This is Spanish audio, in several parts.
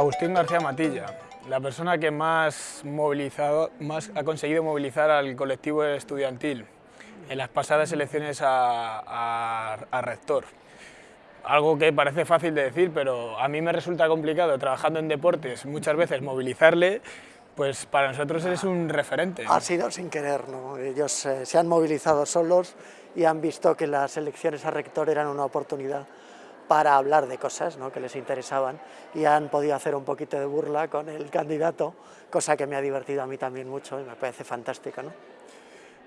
Agustín García Matilla, la persona que más, ha conseguido movilizar al colectivo estudiantil en las pasadas elecciones a, rector. Algo que parece fácil de decir, pero a mí me resulta complicado trabajando en deportes muchas veces movilizarle, pues para nosotros eres un referente. Ha sido sin querer, ¿no? ellos eh, se han movilizado solos y han visto que las elecciones a rector eran una oportunidad para hablar de cosas ¿no? que les interesaban y han podido hacer un poquito de burla con el candidato, cosa que me ha divertido a mí también mucho y me parece fantástica. ¿no?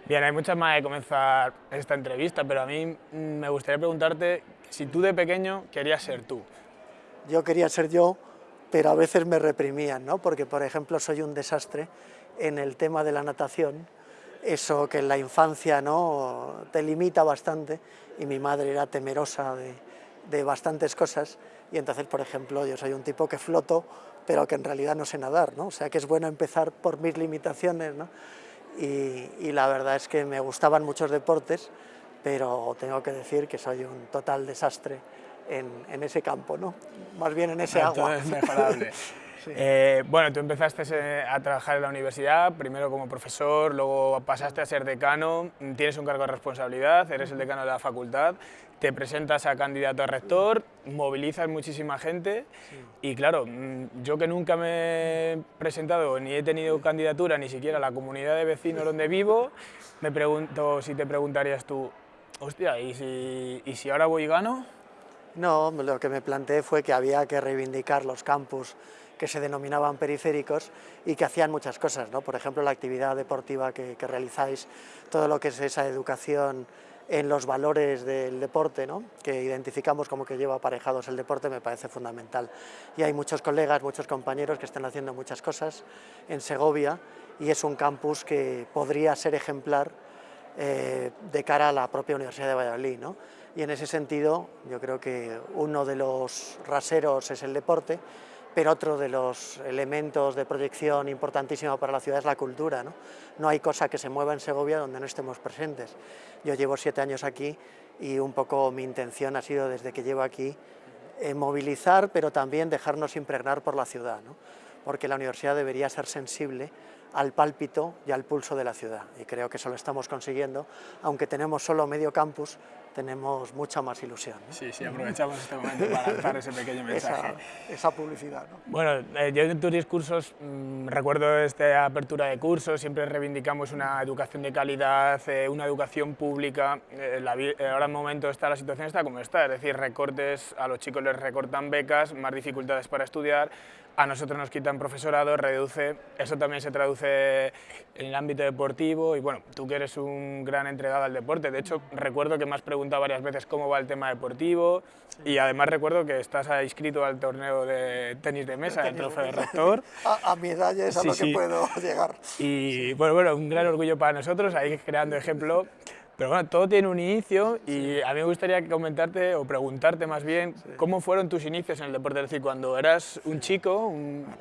Bien, hay muchas más de comenzar esta entrevista, pero a mí me gustaría preguntarte si tú de pequeño querías ser tú. Yo quería ser yo, pero a veces me reprimían, ¿no? porque por ejemplo soy un desastre en el tema de la natación, eso que en la infancia ¿no? te limita bastante y mi madre era temerosa de, de bastantes cosas y entonces, por ejemplo, yo soy un tipo que floto, pero que en realidad no sé nadar, ¿no? O sea que es bueno empezar por mis limitaciones, ¿no? Y, y la verdad es que me gustaban muchos deportes, pero tengo que decir que soy un total desastre en, en ese campo, ¿no? Más bien en ese agua. Es mejorable. Eh, bueno, tú empezaste eh, a trabajar en la universidad, primero como profesor, luego pasaste a ser decano, tienes un cargo de responsabilidad, eres el decano de la facultad, te presentas a candidato a rector, movilizas muchísima gente y claro, mm, yo que nunca me he presentado ni he tenido candidatura ni siquiera a la comunidad de vecinos donde vivo, me pregunto si te preguntarías tú, hostia, ¿y si, y si ahora voy y gano? No, lo que me planteé fue que había que reivindicar los campus que se denominaban periféricos y que hacían muchas cosas, ¿no? por ejemplo la actividad deportiva que, realizáis, todo lo que es esa educación en los valores del deporte, ¿no? que identificamos como que lleva aparejados el deporte, me parece fundamental. Y hay muchos colegas, muchos compañeros que están haciendo muchas cosas en Segovia y es un campus que podría ser ejemplar eh, de cara a la propia Universidad de Valladolid. ¿no? Y en ese sentido yo creo que uno de los raseros es el deporte, pero otro de los elementos de proyección importantísimo para la ciudad es la cultura. ¿no? no hay cosa que se mueva en Segovia donde no estemos presentes. Yo llevo siete años aquí y un poco mi intención ha sido desde que llevo aquí eh, movilizar, pero también dejarnos impregnar por la ciudad, ¿no? porque la universidad debería ser sensible al pálpito y al pulso de la ciudad, y creo que eso lo estamos consiguiendo, aunque tenemos solo medio campus, tenemos mucha más ilusión. Sí, sí, aprovechamos este momento para lanzar ese pequeño mensaje. Esa, publicidad. ¿no? Bueno, eh, yo en tus discursos mm, recuerdo esta apertura de cursos, siempre reivindicamos una educación de calidad, eh, una educación pública. Eh, ahora en el momento está la situación está como está, es decir, recortes, a los chicos les recortan becas, más dificultades para estudiar, a nosotros nos quitan profesorado, reduce, eso también se traduce en el ámbito deportivo y bueno, tú que eres un gran entregado al deporte, de hecho recuerdo que me has preguntado varias veces cómo va el tema deportivo y además recuerdo que estás inscrito al torneo de tenis de mesa, el trofeo de rector. A, mi edad ya es a lo que puedo llegar. Y bueno, bueno, un gran orgullo para nosotros, ahí creando ejemplo pero bueno, todo tiene un inicio y a mí me gustaría comentarte o preguntarte más bien cómo fueron tus inicios en el deporte, es decir, cuando eras un chico...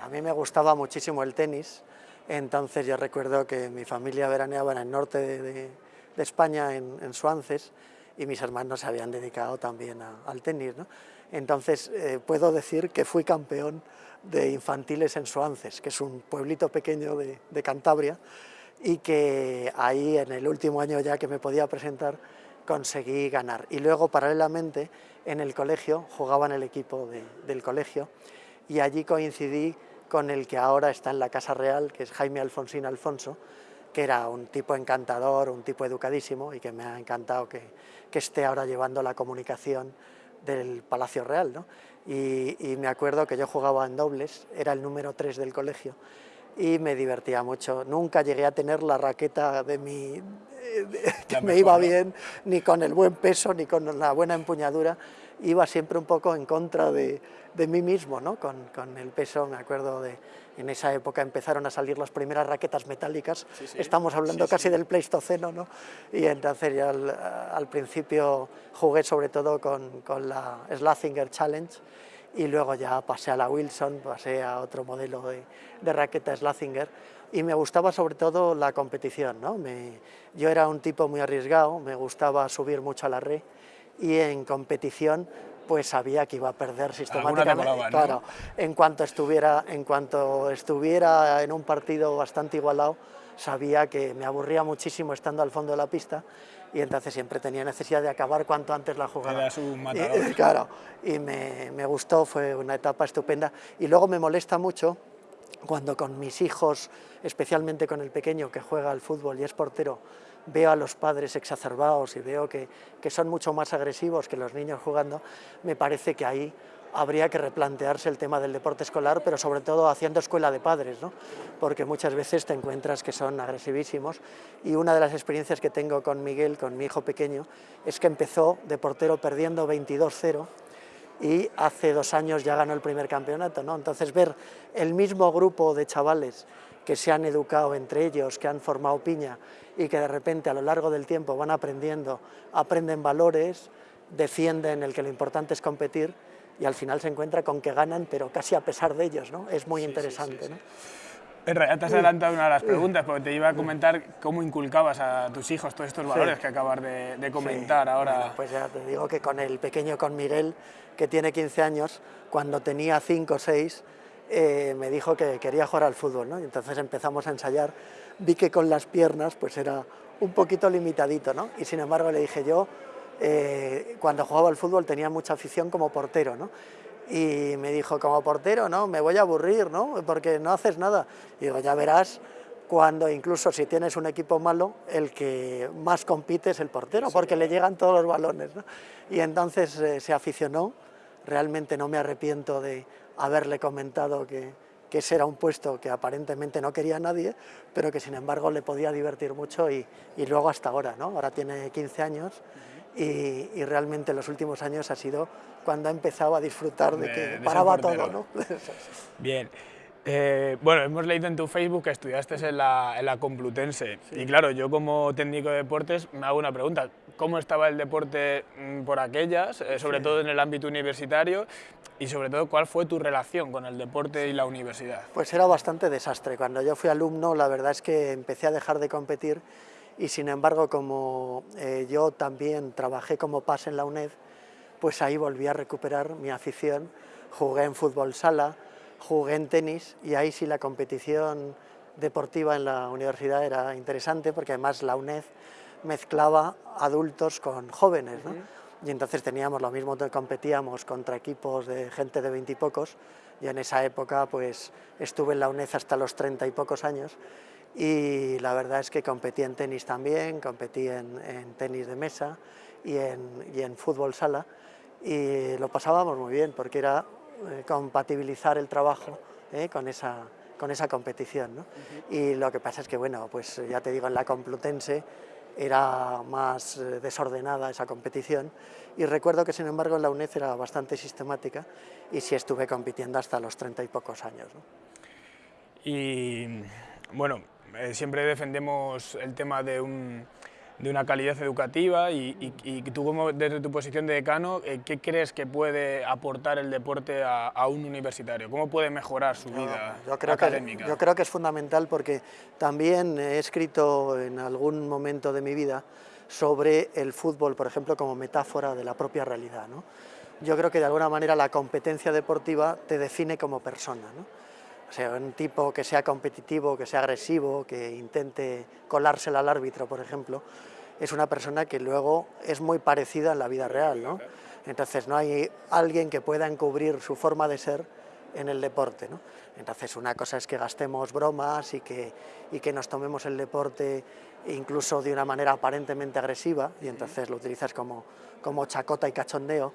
a mí me gustaba muchísimo el tenis, entonces yo recuerdo que mi familia veraneaba en el norte de, España, en, Suances, y mis hermanos se habían dedicado también al tenis. ¿no? Entonces eh, puedo decir que fui campeón de infantiles en Suances, que es un pueblito pequeño de, de Cantabria, y que ahí en el último año ya que me podía presentar conseguí ganar. Y luego paralelamente en el colegio, jugaba en el equipo del colegio y allí coincidí con el que ahora está en la Casa Real, que es Jaime Alfonsín Alfonso, que era un tipo encantador, un tipo educadísimo y que me ha encantado que, que esté ahora llevando la comunicación del Palacio Real. ¿no? Y, y me acuerdo que yo jugaba en dobles, era el número 3 del colegio y me divertía mucho. Nunca llegué a tener la raqueta de mi, que me iba bien, ni con el buen peso, ni con la buena empuñadura. Iba siempre un poco en contra de, de mí mismo, ¿no? Con, con, el peso, me acuerdo de, en esa época empezaron a salir las primeras raquetas metálicas, estamos hablando casi del Pleistoceno, ¿no? Y entonces al, al principio jugué sobre todo con, con la Slathinger Challenge, y luego ya pasé a la Wilson, pasé a otro modelo de, de raqueta Slathinger y me gustaba sobre todo la competición. ¿no? Me, yo era un tipo muy arriesgado, me gustaba subir mucho a la red y en competición pues sabía que iba a perder sistemáticamente. Claro, en cuanto, estuviera, en cuanto estuviera en un partido bastante igualado, sabía que me aburría muchísimo estando al fondo de la pista y entonces siempre tenía necesidad de acabar cuanto antes la jugada. Y, claro, y me, me gustó, fue una etapa estupenda. Y luego me molesta mucho cuando con mis hijos, especialmente con el pequeño que juega al fútbol y es portero, veo a los padres exacerbados y veo que, que, son mucho más agresivos que los niños jugando, me parece que ahí habría que replantearse el tema del deporte escolar, pero sobre todo haciendo escuela de padres, ¿no? porque muchas veces te encuentras que son agresivísimos y una de las experiencias que tengo con Miguel, con mi hijo pequeño, es que empezó de portero perdiendo 22-0 y hace dos años ya ganó el primer campeonato. ¿no? Entonces ver el mismo grupo de chavales que se han educado entre ellos, que han formado piña y que de repente a lo largo del tiempo van aprendiendo, aprenden valores, defienden el que lo importante es competir y al final se encuentra con que ganan, pero casi a pesar de ellos, ¿no? Es muy interesante, ¿no? En realidad te has adelantado una de las preguntas, porque te iba a comentar cómo inculcabas a tus hijos todos estos valores que acabas de, comentar ahora. pues ya te digo que con el pequeño, con Miguel, que tiene 15 años, cuando tenía 5 o 6, eh, me dijo que quería jugar al fútbol, ¿no? Y entonces empezamos a ensayar, vi que con las piernas pues era un poquito limitadito, ¿no? Y sin embargo le dije yo, eh, cuando jugaba al fútbol tenía mucha afición como portero, ¿no? Y me dijo, como portero, no, me voy a aburrir, ¿no? Porque no haces nada. Y digo, ya verás, cuando incluso si tienes un equipo malo, el que más compite es el portero, porque le llegan todos los balones, ¿no? Y entonces eh, se aficionó, realmente no me arrepiento de haberle comentado que, que ese era un puesto que aparentemente no quería nadie, pero que sin embargo le podía divertir mucho y, y luego hasta ahora, ¿no? Ahora tiene 15 años y, realmente en los últimos años ha sido cuando ha empezado a disfrutar de, que paraba todo. ¿no? Bien. Eh, bueno, hemos leído en tu Facebook que estudiaste en la, en la Complutense y claro, yo como técnico de deportes me hago una pregunta, ¿cómo estaba el deporte mm, por aquellas, eh, sobre todo en el ámbito universitario y sobre todo cuál fue tu relación con el deporte y la universidad? Pues era bastante desastre, cuando yo fui alumno la verdad es que empecé a dejar de competir y sin embargo como eh, yo también trabajé como PAS en la UNED, pues ahí volví a recuperar mi afición, jugué en fútbol sala, jugué en tenis y ahí sí la competición deportiva en la universidad era interesante porque además la UNED mezclaba adultos con jóvenes, ¿no? y entonces teníamos lo mismo, competíamos contra equipos de gente de veintipocos, y en esa época pues estuve en la UNED hasta los treinta y pocos años, y la verdad es que competí en tenis también, competí en, tenis de mesa y en, y en, fútbol sala y lo pasábamos muy bien porque era eh, compatibilizar el trabajo eh, con, esa, con esa competición. ¿no? Y lo que pasa es que, bueno, pues ya te digo, en la Complutense era más eh, desordenada esa competición y recuerdo que sin embargo en la UNED era bastante sistemática y sí estuve compitiendo hasta los treinta y pocos años. ¿no? Y bueno, eh, siempre defendemos el tema de, una calidad educativa y, tú como desde tu posición de decano, eh, ¿qué crees que puede aportar el deporte a, un universitario? ¿Cómo puede mejorar su vida yo creo académica? Que, yo creo que es fundamental porque también he escrito en algún momento de mi vida sobre el fútbol, por ejemplo, como metáfora de la propia realidad. Yo creo que de alguna manera la competencia deportiva te define como persona. ¿no? O sea, un tipo que sea competitivo, que sea agresivo, que intente colársela al árbitro, por ejemplo, es una persona que luego es muy parecida en la vida real, ¿no? Entonces no hay alguien que pueda encubrir su forma de ser en el deporte, ¿no? Entonces una cosa es que gastemos bromas y que, y que nos tomemos el deporte incluso de una manera aparentemente agresiva y entonces lo utilizas como, como chacota y cachondeo,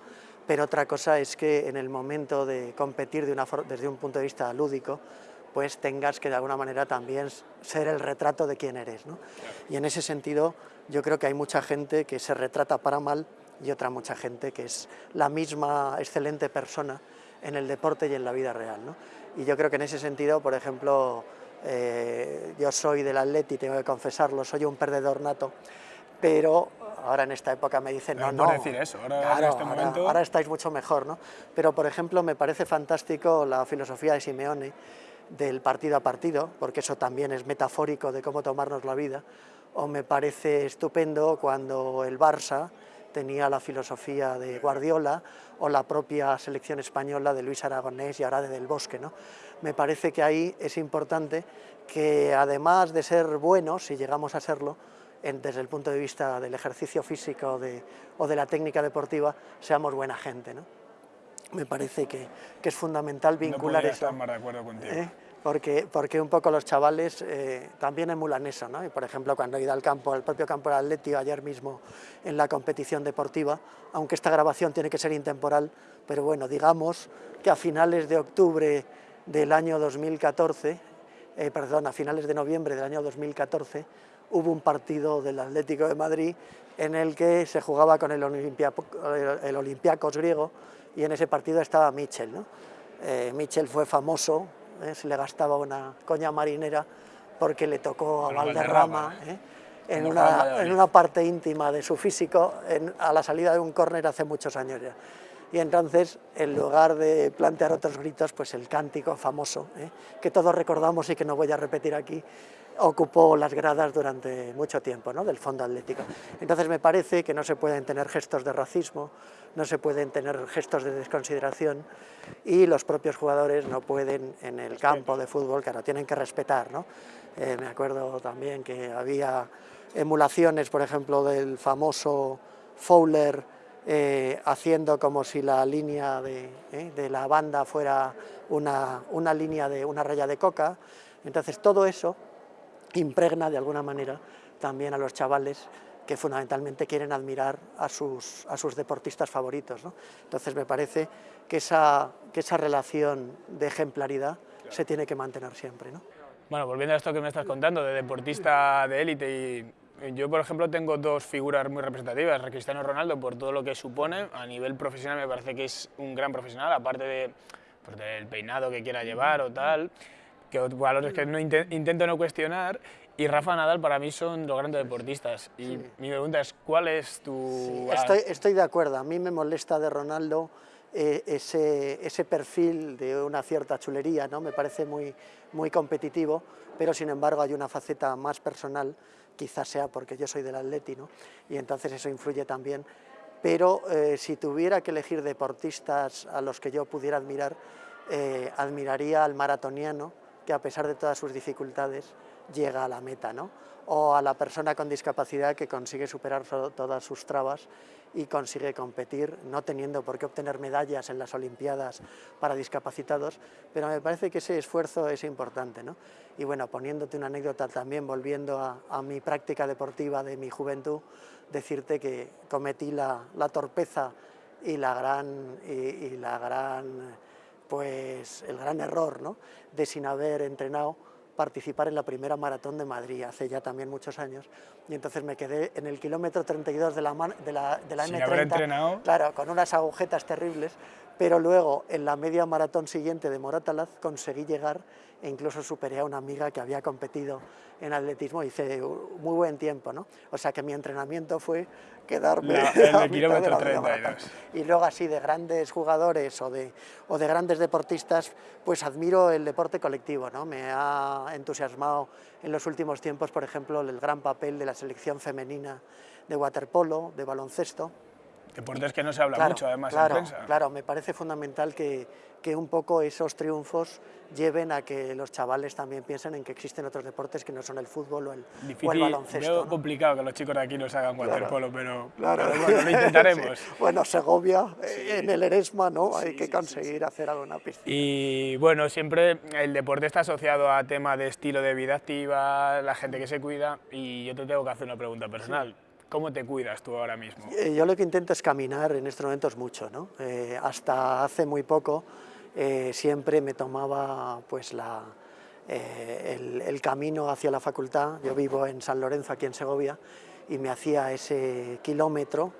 pero otra cosa es que en el momento de competir de una desde un punto de vista lúdico, pues tengas que de alguna manera también ser el retrato de quién eres. ¿no? Y en ese sentido yo creo que hay mucha gente que se retrata para mal y otra mucha gente que es la misma excelente persona en el deporte y en la vida real. ¿no? Y yo creo que en ese sentido, por ejemplo, eh, yo soy del Atleti, tengo que confesarlo, soy un perdedor nato, pero ahora en esta época me dicen, no, no, decir eso, ahora, este ahora, estáis mucho mejor, ¿no? Pero, por ejemplo, me parece fantástico la filosofía de Simeone del partido a partido, porque eso también es metafórico de cómo tomarnos la vida, o me parece estupendo cuando el Barça tenía la filosofía de Guardiola o la propia selección española de Luis Aragonés y ahora de Del Bosque. ¿no? Me parece que ahí es importante que además de ser buenos, si llegamos a serlo, desde el punto de vista del ejercicio físico o de la técnica deportiva, seamos buena gente. ¿no? Me parece que, es fundamental vincular no eso. Estar más de acuerdo contigo. ¿eh? Porque, porque un poco los chavales eh, también emulan eso, ¿no? Y por ejemplo, cuando he ido al campo, al propio campo del Atlético, ayer mismo en la competición deportiva, aunque esta grabación tiene que ser intemporal, pero bueno, digamos que a finales de octubre del año 2014, eh, perdón, a finales de noviembre del año 2014, hubo un partido del Atlético de Madrid en el que se jugaba con el, Olympiacos griego y en ese partido estaba Michel. ¿no? Eh, Michel fue famoso, ¿eh? se le gastaba una coña marinera porque le tocó a Valderrama, ¿eh? en, una, en, una, parte íntima de su físico a la salida de un córner hace muchos años ya. Y entonces, en lugar de plantear otros gritos, pues el cántico famoso, que todos recordamos y que no voy a repetir aquí, ocupó las gradas durante mucho tiempo ¿no? del fondo atlético. Entonces me parece que no se pueden tener gestos de racismo, no se pueden tener gestos de desconsideración y los propios jugadores no pueden en el campo de fútbol, claro, tienen que respetar. ¿no? Eh, me acuerdo también que había emulaciones, por ejemplo, del famoso Fowler eh, haciendo como si la línea de, eh, de la banda fuera una, una línea de una raya de coca. Entonces todo eso impregna de alguna manera también a los chavales que fundamentalmente quieren admirar a sus, a sus deportistas favoritos. ¿no? Entonces me parece que esa, que esa relación de ejemplaridad se tiene que mantener siempre. ¿no? Bueno, volviendo a esto que me estás contando, de deportista de élite, y yo por ejemplo tengo dos figuras muy representativas, Cristiano Ronaldo por todo lo que supone, a nivel profesional me parece que es un gran profesional, aparte de, pues, del peinado que quiera llevar o tal, que valores que no intento no cuestionar, y Rafa Nadal para mí son los grandes deportistas. Y mi pregunta es, ¿cuál es tu...? estoy, estoy, de acuerdo, a mí me molesta de Ronaldo eh, ese, ese, perfil de una cierta chulería, ¿no? me parece muy, muy competitivo, pero sin embargo hay una faceta más personal, quizás sea porque yo soy del Atleti, y entonces eso influye también. Pero eh, si tuviera que elegir deportistas a los que yo pudiera admirar, eh, admiraría al maratoniano, que a pesar de todas sus dificultades llega a la meta, ¿no? o a la persona con discapacidad que consigue superar todas sus trabas y consigue competir, no teniendo por qué obtener medallas en las Olimpiadas para discapacitados, pero me parece que ese esfuerzo es importante. ¿no? Y bueno, poniéndote una anécdota también, volviendo a, mi práctica deportiva de mi juventud, decirte que cometí la, torpeza y la gran, y la gran pues el gran error ¿no? de sin haber entrenado participar en la primera maratón de Madrid, hace ya también muchos años, y entonces me quedé en el kilómetro 32 de la, de la, de la M30, claro, con unas agujetas terribles, pero luego en la media maratón siguiente de Moratalaz conseguí llegar e incluso superé a una amiga que había competido en atletismo y hice muy buen tiempo, ¿no? O sea que mi entrenamiento fue quedarme en el kilómetro 32. Y luego así de grandes jugadores o de, o de grandes deportistas, pues admiro el deporte colectivo, ¿no? Me ha entusiasmado en los últimos tiempos, por ejemplo, el gran papel de la selección femenina de waterpolo, de baloncesto, Deportes que no se habla mucho, además, claro, en prensa. Claro, me parece fundamental que, que, un poco esos triunfos lleven a que los chavales también piensen en que existen otros deportes que no son el fútbol o el, Difícil, o el baloncesto. Es complicado que los chicos de aquí nos hagan waterpolo, pero, claro. bueno, lo intentaremos. Bueno, Segovia, eh, en el Eresma, ¿no? Hay que conseguir hacer alguna pista. Y bueno, siempre el deporte está asociado a temas de estilo de vida activa, la gente que se cuida, y yo te tengo que hacer una pregunta personal. ¿Cómo te cuidas tú ahora mismo? Eh, yo lo que intento es caminar en estos momentos mucho. ¿no? Eh, hasta hace muy poco eh, siempre me tomaba pues, la, el, el, camino hacia la facultad. Yo vivo en San Lorenzo, aquí en Segovia, y me hacía ese kilómetro,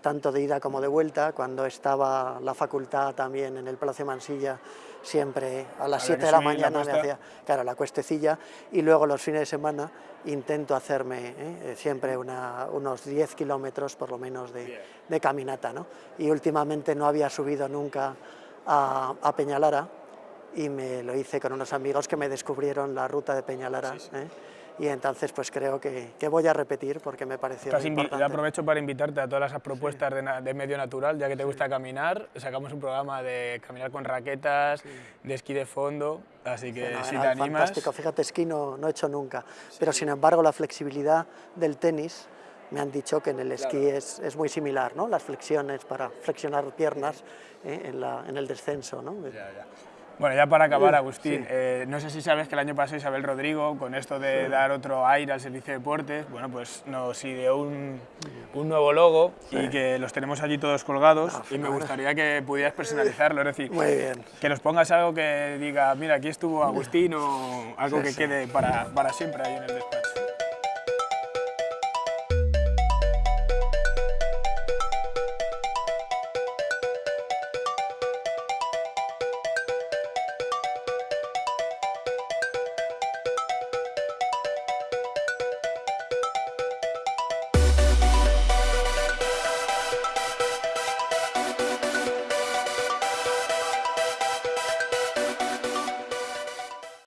tanto de ida como de vuelta. Cuando estaba la facultad también en el Palacio Mansilla, siempre a las 7 de la mañana me hacía claro, la cuestecilla y luego los fines de semana intento hacerme ¿eh? Eh, siempre unos 10 kilómetros por lo menos de, de, caminata. ¿no? Y últimamente no había subido nunca a, a, Peñalara y me lo hice con unos amigos que me descubrieron la ruta de Peñalara. ¿eh? Y entonces pues creo que, que voy a repetir porque me pareció Estás importante. yo aprovecho para invitarte a todas esas propuestas de, medio natural, ya que te gusta caminar. Sacamos un programa de caminar con raquetas, de esquí de fondo, así que si te animas... Fantástico, fíjate, esquí no, no he hecho nunca, pero sin embargo la flexibilidad del tenis me han dicho que en el esquí es, es muy similar, ¿no? las flexiones para flexionar piernas eh, en, la- en el descenso. ¿no? Bueno, ya para acabar, Agustín, eh, no sé si sabes que el año pasado Isabel Rodrigo, con esto de dar otro aire al servicio de deportes, bueno, pues nos ideó un, un nuevo logo y que los tenemos allí todos colgados Ah, y me gustaría que pudieras personalizarlo, es decir, Muy bien. que nos pongas algo que diga, mira, aquí estuvo Agustín o algo que quede para, para siempre ahí en el despacho.